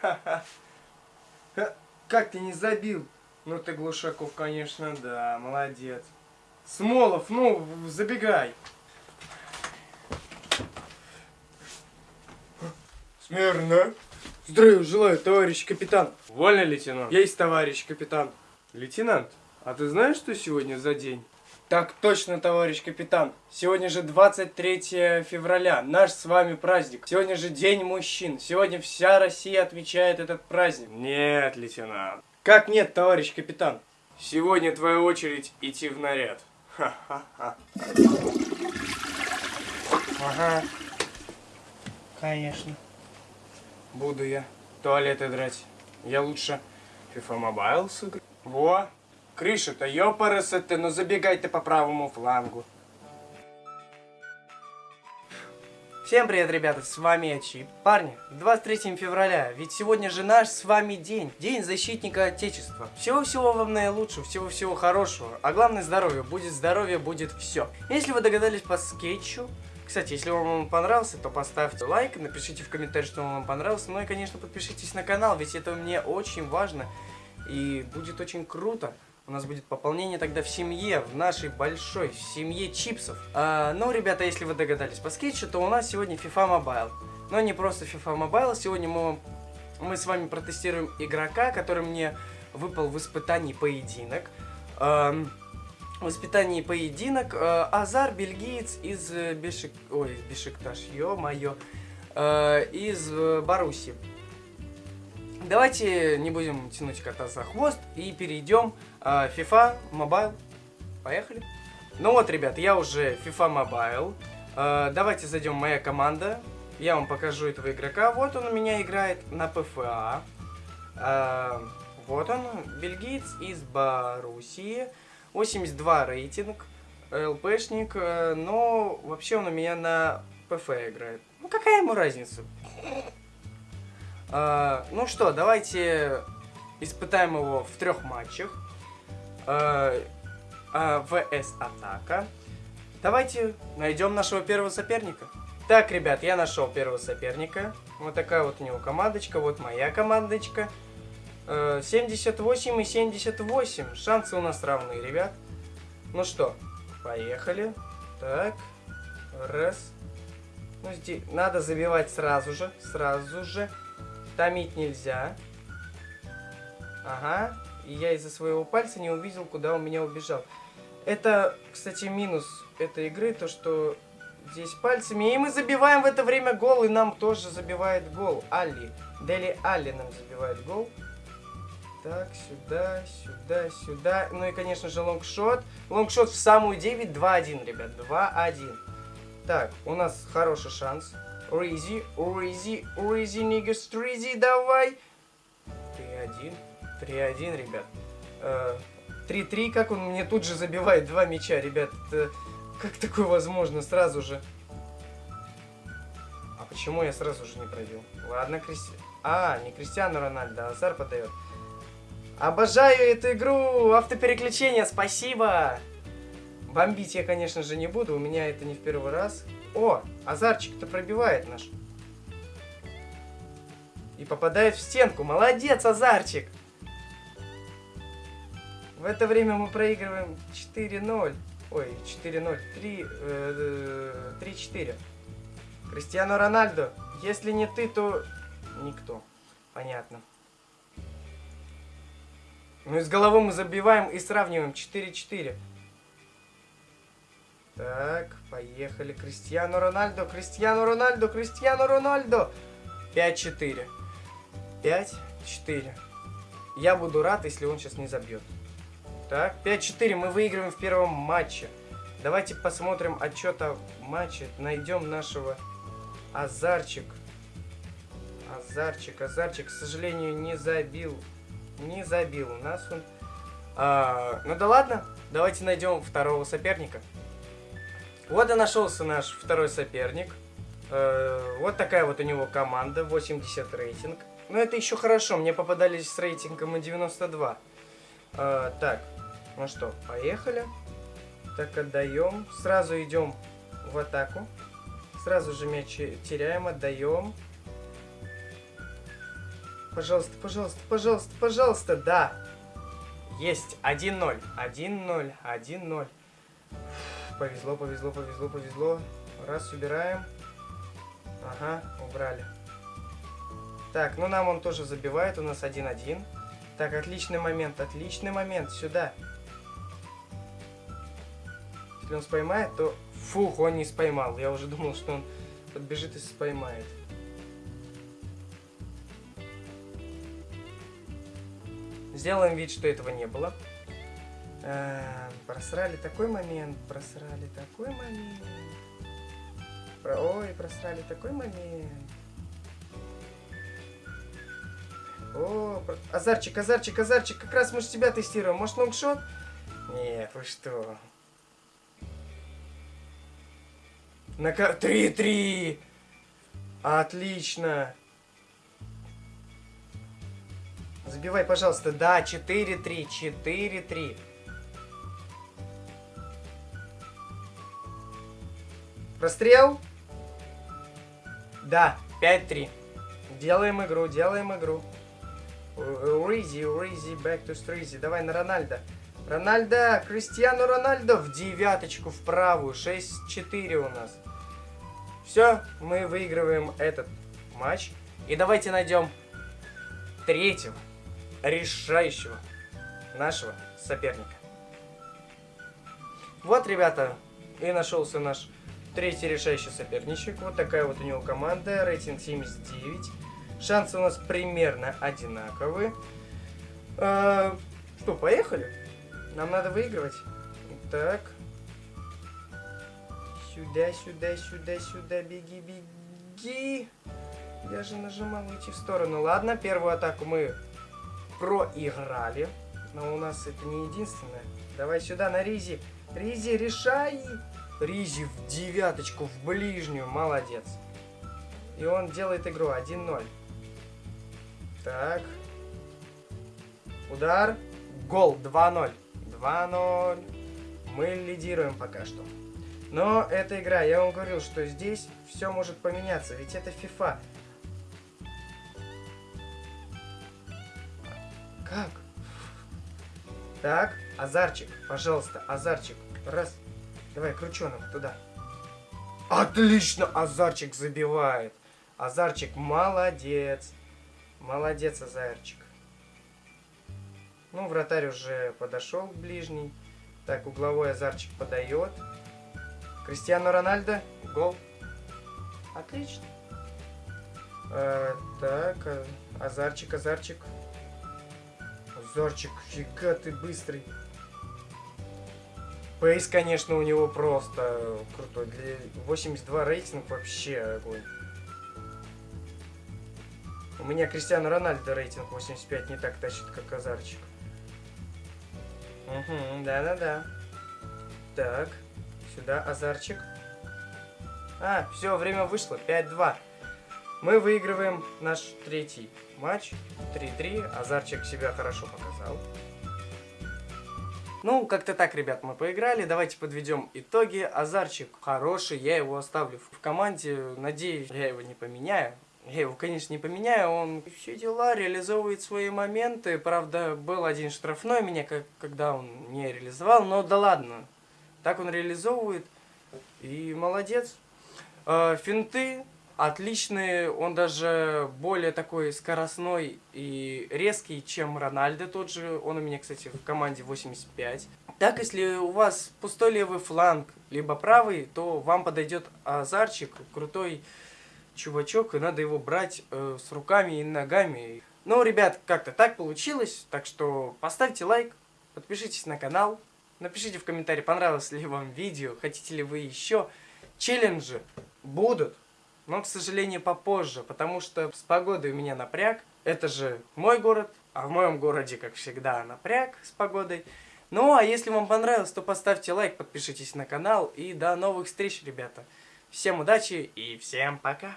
Ха-ха. Ха, Как ты не забил? Ну ты, Глушаков, конечно, да, молодец. Смолов, ну, забегай. Смирно. Здравия желаю, товарищ капитан. Вольно, лейтенант? Есть, товарищ капитан. Лейтенант, а ты знаешь, что сегодня за день? Так точно, товарищ капитан. Сегодня же 23 февраля, наш с вами праздник. Сегодня же День мужчин. Сегодня вся Россия отмечает этот праздник. Нет, лейтенант. Как нет, товарищ капитан? Сегодня твоя очередь идти в наряд. Ха-ха-ха. Ага. Конечно. Буду я туалеты драть. Я лучше FIFA Mobile сыграю. Во! Крыша-то ёпарасы ты, ну забегай ты по правому флангу. Всем привет, ребята, с вами я Чип. Парни, 23 февраля, ведь сегодня же наш с вами день, День защитника Отечества. Всего-всего вам наилучшего, всего-всего хорошего, а главное здоровье, будет здоровье, будет все. Если вы догадались по скетчу, кстати, если вам он понравился, то поставьте лайк, напишите в комментарии, что вам понравился, ну и, конечно, подпишитесь на канал, ведь это мне очень важно и будет очень круто. У нас будет пополнение тогда в семье, в нашей большой семье чипсов. А, ну, ребята, если вы догадались по скетчу, то у нас сегодня FIFA Mobile. Но не просто FIFA Mobile, сегодня мы, мы с вами протестируем игрока, который мне выпал в испытании поединок. Ам, в испытании поединок э, Азар, бельгиец из э, Бешик... Ой, Бешикташ, ё-моё. Э, из э, Баруси. Давайте не будем тянуть кота за хвост и перейдем FIFA Mobile. Поехали. Ну вот, ребят, я уже FIFA Mobile. Э, давайте зайдем моя команда. Я вам покажу этого игрока. Вот он у меня играет на ПФА. Э, вот он, бельгиец из Боруссии. 82 рейтинг, ЛПшник, э, но вообще он у меня на ПФ играет. Ну какая ему разница? А, ну что, давайте испытаем его в трех матчах. А, а, ВС Атака. Давайте найдем нашего первого соперника. Так, ребят, я нашел первого соперника. Вот такая вот у него командочка, вот моя командочка. Э, 78 и 78. Шансы у нас равные, ребят. Ну что, поехали. Так, раз. Ну, здесь надо забивать сразу же, сразу же. Томить нельзя. Ага. И я из-за своего пальца не увидел, куда он меня убежал. Это, кстати, минус этой игры, то что здесь пальцами. И мы забиваем в это время гол, и нам тоже забивает гол. Али. Дели Али нам забивает гол. Так, сюда, сюда, сюда. Ну и, конечно же, лонгшот. Лонгшот в самую 9, 2-1, ребят, 2-1. Так, у нас хороший шанс. Ризи, Ризи, Ризи, нигас, Ризи, давай. 3-1, 3-1, ребят. Э, 3-3, как он мне тут же забивает два мяча, ребят. Это, как такое возможно сразу же? А почему я сразу же не пробил? Ладно, Кристи... А, не Кристиану Рональдо, а Азар подает. Обожаю эту игру! Автопереключение, спасибо! Бомбить я, конечно же, не буду, у меня это не в первый раз. О, Азарчик-то пробивает наш. И попадает в стенку. Молодец, Азарчик! В это время мы проигрываем 4-0. Ой, 4-0. 3, э, 3-4. Кристиану Рональдо, если не ты, то никто. Понятно. Ну и с головой мы забиваем и сравниваем 4-4. Так, поехали. Кристиану Рональдо, Кристиану Рональдо, Кристиану Рональдо. 5-4. 5-4. Я буду рад, если он сейчас не забьет. Так, 5-4. Мы выигрываем в первом матче. Давайте посмотрим отчет о матче. Найдем нашего Азарчик. Азарчик, Азарчик, к сожалению, не забил. Не забил у нас он. А, ну да ладно, давайте найдем второго соперника. Вот и нашелся наш второй соперник. Э, вот такая вот у него команда, 80 рейтинг. Но это еще хорошо, мне попадались с рейтингом и 92. Э, так, ну что, поехали. Так, отдаем. Сразу идем в атаку. Сразу же мяч теряем, отдаем. Пожалуйста, пожалуйста, пожалуйста, пожалуйста, да. Есть, 1-0, 1-0, 1-0. Повезло, повезло, повезло, повезло. Раз, убираем. Ага, убрали. Так, ну нам он тоже забивает, у нас 1-1. Так, отличный момент, отличный момент, сюда. Если он споймает, то... Фух, он не споймал. Я уже думал, что он подбежит и споймает. Сделаем вид, что этого не было. А, просрали такой момент, просрали такой момент. Про... Ой, просрали такой момент. О, про... Азарчик, Азарчик, Азарчик, как раз мы же тебя тестируем. Может, лонгшот? Нет, вы что? На 3-3! Отлично! Забивай, пожалуйста. Да, 4-3, 4-3. Прострел? Да, 5-3. Делаем игру, делаем игру. Ризи, Ризи, back to Стризи. Давай на Рональда. Рональдо, Кристиану Рональдо в девяточку в правую. 6-4 у нас. Все, мы выигрываем этот матч. И давайте найдем третьего решающего нашего соперника. Вот, ребята, и нашелся наш третий решающий соперничек. Вот такая вот у него команда, рейтинг 79. Шансы у нас примерно одинаковые. А, что, поехали? Нам надо выигрывать. Так. Сюда, сюда, сюда, сюда, беги, беги. Я же нажимал уйти в сторону. Ладно, первую атаку мы проиграли. Но у нас это не единственное. Давай сюда на Ризи. Ризи, решай! Ризи в девяточку, в ближнюю. Молодец. И он делает игру 1-0. Так. Удар. Гол 2-0. 2-0. Мы лидируем пока что. Но эта игра, я вам говорил, что здесь все может поменяться. Ведь это FIFA. Как? Так, Азарчик, пожалуйста, Азарчик. Раз. Давай, крученым туда. Отлично, Азарчик забивает. Азарчик, молодец. Молодец, Азарчик. Ну, вратарь уже подошел к ближней. Так, угловой Азарчик подает. Кристиану Рональдо. Гол. Отлично. А, так, а, Азарчик, Азарчик. Зорчик, фига ты быстрый. Пейс, конечно, у него просто крутой. Для 82 рейтинг вообще огонь. У меня Кристиану Рональдо рейтинг 85 не так тащит, как Азарчик. Угу, да-да-да. Так, сюда Азарчик. А, все, время вышло, 5-2. Мы выигрываем наш третий матч. 3-3. Азарчик себя хорошо показал. Ну, как-то так, ребят, мы поиграли. Давайте подведем итоги. Азарчик хороший, я его оставлю в команде. Надеюсь, я его не поменяю. Я его, конечно, не поменяю, он все дела, реализовывает свои моменты. Правда, был один штрафной меня, как, когда он не реализовал, но да ладно. Так он реализовывает, и молодец. Э, финты отличный, он даже более такой скоростной и резкий, чем Рональдо тот же. Он у меня, кстати, в команде 85. Так, если у вас пустой левый фланг, либо правый, то вам подойдет Азарчик, крутой чувачок, и надо его брать э, с руками и ногами. Ну, ребят, как-то так получилось, так что поставьте лайк, подпишитесь на канал, напишите в комментарии, понравилось ли вам видео, хотите ли вы еще. Челленджи будут но, к сожалению, попозже, потому что с погодой у меня напряг. Это же мой город, а в моем городе, как всегда, напряг с погодой. Ну, а если вам понравилось, то поставьте лайк, подпишитесь на канал и до новых встреч, ребята. Всем удачи и всем пока!